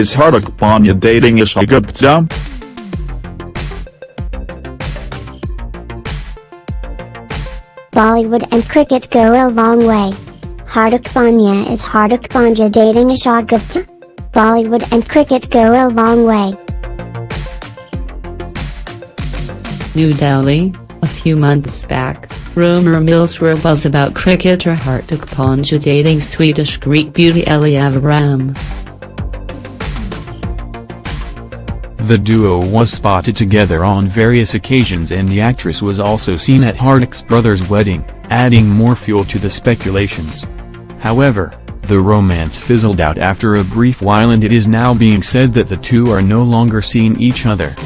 Is Hardik Pandya dating Isha Gupta? Bollywood and cricket go a long way. Hardik Pandya is Hardik Pandya dating Isha Gupta? Bollywood and cricket go a long way. New Delhi, a few months back, rumor mills were buzz about cricketer Hardik Pandya dating Swedish Greek beauty Ellie Avram. The duo was spotted together on various occasions and the actress was also seen at Hardik's brother's wedding, adding more fuel to the speculations. However, the romance fizzled out after a brief while and it is now being said that the two are no longer seeing each other.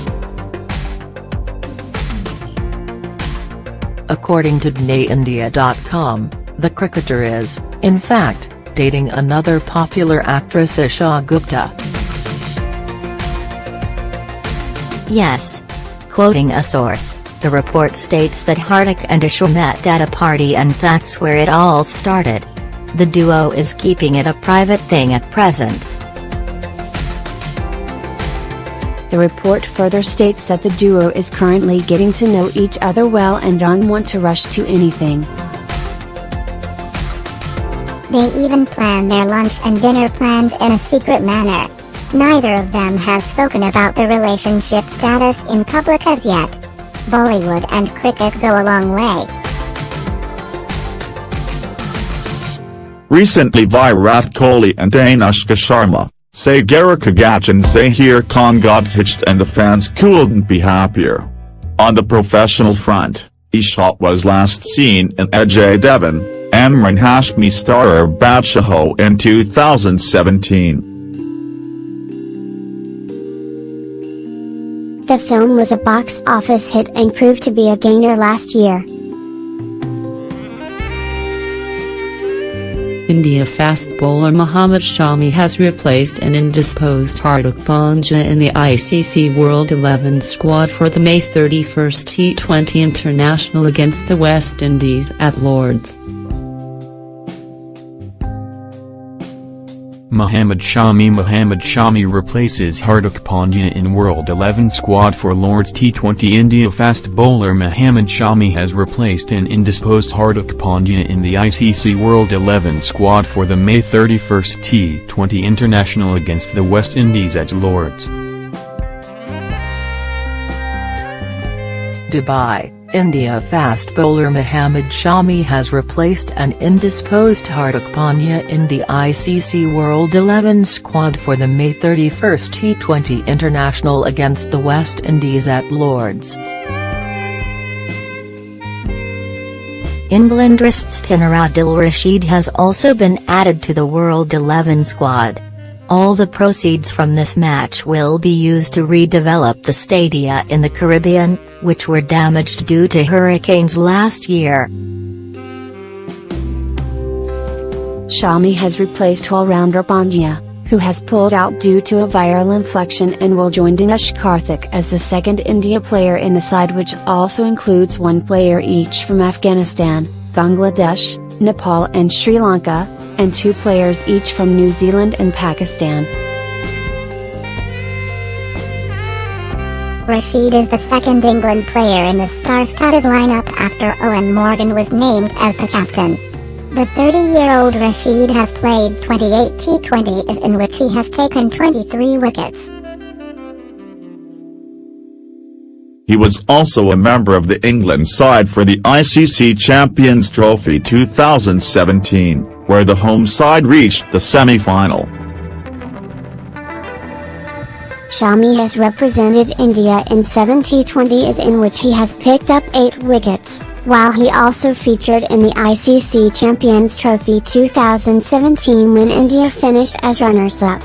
According to DNAIndia.com, the cricketer is, in fact, dating another popular actress Isha Gupta. Yes. Quoting a source, the report states that Hardik and Isha met at a party and that's where it all started. The duo is keeping it a private thing at present. The report further states that the duo is currently getting to know each other well and don't want to rush to anything. They even plan their lunch and dinner plans in a secret manner. Neither of them has spoken about the relationship status in public as yet. Bollywood and cricket go a long way. Recently Virat Kohli and Anushka Sharma, Sagarika Ghatge and Zaheer Khan got hitched and the fans couldn't be happier. On the professional front, Isha was last seen in Ajay Devgn, Emraan Hashmi starrer Badshah in 2017. The film was a box office hit and proved to be a gainer last year. India fast bowler Mohammad Shami has replaced an indisposed Hardik Pandya in the ICC World 11 squad for the May 31 T20 International against the West Indies at Lord's. Mohammad Shami Mohammad Shami replaces Hardik Pandya in World 11 squad for Lord's T20 India fast bowler Mohammad Shami has replaced an indisposed Hardik Pandya in the ICC World 11 squad for the May 31 T20 International against the West Indies at Lord's. Dubai, India fast bowler Mohammad Shami has replaced an indisposed Hardik Pandya in the ICC World 11 squad for the May 31 T20 International against the West Indies at Lord's. England wrist spinner Adil Rashid has also been added to the World 11 squad. All the proceeds from this match will be used to redevelop the stadia in the Caribbean, which were damaged due to hurricanes last year. Shami has replaced all-rounder Pandya, who has pulled out due to a viral infection and will join Dinesh Karthik as the second India player in the side which also includes one player each from Afghanistan, Bangladesh, Nepal and Sri Lanka, and two players each from New Zealand and Pakistan. Rashid is the second England player in the star-studded lineup after Eoin Morgan was named as the captain. The 30-year-old Rashid has played 28 T20s in which he has taken 23 wickets. He was also a member of the England side for the ICC Champions Trophy 2017, where the home side reached the semi-final. Shami has represented India in 7 T20s in which he has picked up 8 wickets, while he also featured in the ICC Champions Trophy 2017 when India finished as runners-up.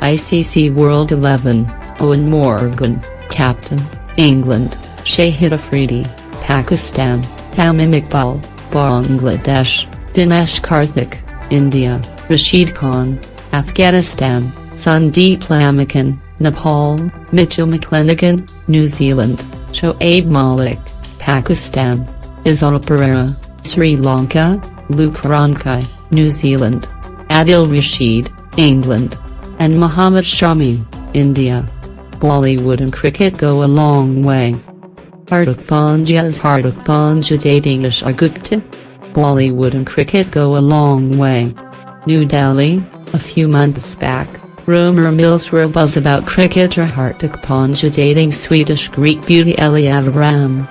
ICC World 11, Eoin Morgan, Captain, England, Shahid Afridi, Pakistan, Tamim Iqbal, Bangladesh, Dinesh Karthik, India, Rashid Khan, Afghanistan, Sandeep Lamichhane, Nepal, Mitchell McClenaghan, New Zealand, Shoaib Malik, Pakistan, Izal Pereira, Sri Lanka, Luke Ronchi, New Zealand, Adil Rashid, England. And Muhammad Shami, India. Bollywood and cricket go a long way. Hardik Pandya's Hardik Pandya dating Isha Gupta? Bollywood and cricket go a long way. New Delhi, a few months back, rumor mills were abuzz about cricketer Hardik Pandya dating Swedish Greek beauty Ellie Avram.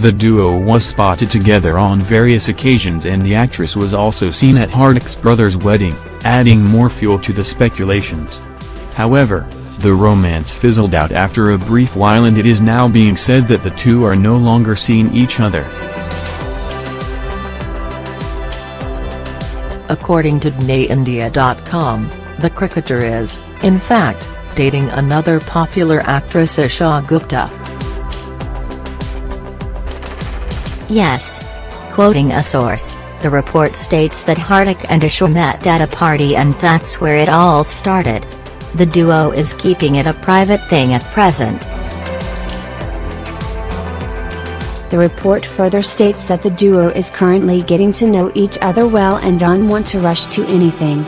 The duo was spotted together on various occasions and the actress was also seen at Hardik's brother's wedding, adding more fuel to the speculations. However, the romance fizzled out after a brief while and it is now being said that the two are no longer seeing each other. According to DNAIndia.com, the cricketer is, in fact, dating another popular actress Isha Gupta. Yes. Quoting a source, the report states that Hardik and Isha met at a party and that's where it all started. The duo is keeping it a private thing at present. The report further states that the duo is currently getting to know each other well and don't want to rush to anything.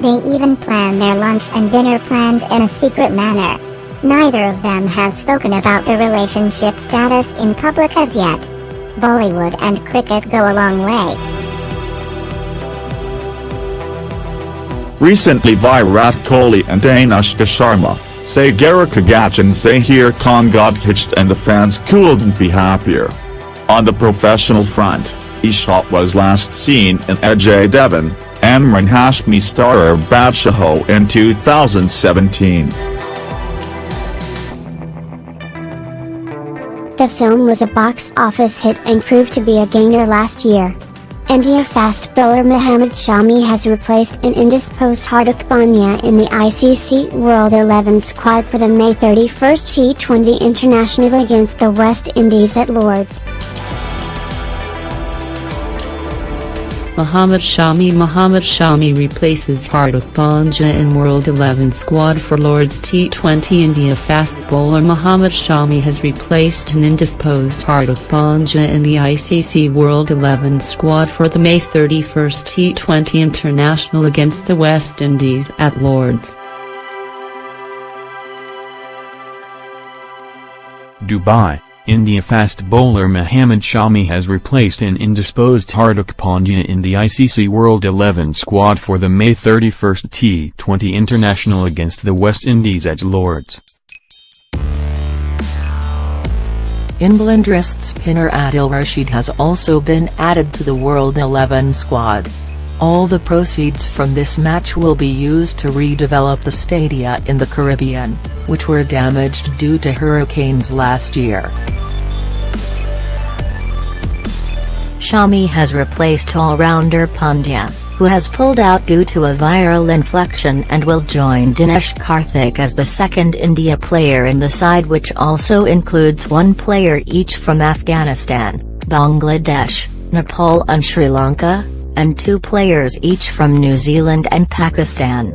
They even plan their lunch and dinner plans in a secret manner. Neither of them has spoken about the relationship status in public as yet. Bollywood and cricket go a long way. Recently Virat Kohli and Anushka Sharma, Sagarika Ghatge and Zaheer Khan got hitched and the fans couldn't be happier. On the professional front, Isha was last seen in Ajay Devgn, Emraan Hashmi starrer Badshah in 2017. The film was a box office hit and proved to be a gainer last year. India fast bowler Mohammad Shami has replaced an indisposed Hardik Pandya in the ICC World 11 squad for the May 31 T20 International against the West Indies at Lord's. Muhammad Shami Muhammad Shami replaces Hardik Pandya in World 11 squad for Lord's T20 India fast bowler Muhammad Shami has replaced an indisposed Hardik Pandya in the ICC World 11 squad for the May 31 T20 International against the West Indies at Lord's. Dubai India fast bowler Mohammad Shami has replaced an indisposed Hardik Pandya in the ICC World 11 squad for the May 31 T20 International against the West Indies at Lord's. England wrist spinner Adil Rashid has also been added to the World 11 squad. All the proceeds from this match will be used to redevelop the stadia in the Caribbean, which were damaged due to hurricanes last year. Shami has replaced all-rounder Pandya, who has pulled out due to a viral infection and will join Dinesh Karthik as the second India player in the side which also includes one player each from Afghanistan, Bangladesh, Nepal and Sri Lanka, and two players each from New Zealand and Pakistan.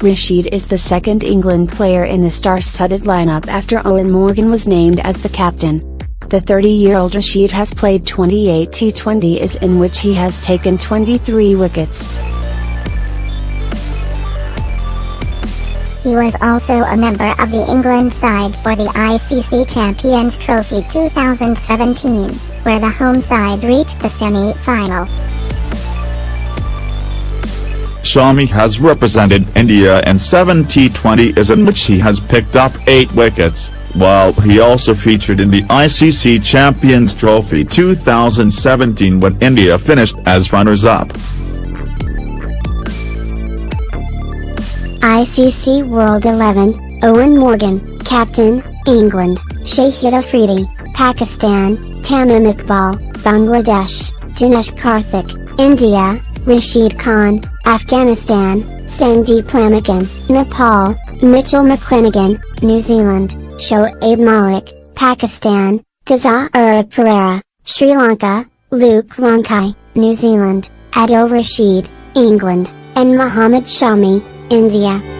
Rashid is the second England player in the star-studded lineup after Eoin Morgan was named as the captain. The 30-year-old Rashid has played 28 T20s in which he has taken 23 wickets. He was also a member of the England side for the ICC Champions Trophy 2017, where the home side reached the semi-final. Shami has represented India in 7 T20s in which he has picked up 8 wickets, while he also featured in the ICC Champions Trophy 2017 when India finished as runners-up. ICC World 11, Eoin Morgan, Captain, England, Shahid Afridi, Pakistan, Tamim Iqbal, Bangladesh, Dinesh Karthik, India, Rashid Khan, Afghanistan, Sandeep Lamichhane, Nepal, Mitchell McClenaghan, New Zealand, Shoaib Malik, Pakistan, Kazza Pereira, Sri Lanka, Luke Ronchi, New Zealand, Adil Rashid, England, and Mohammad Shami, India.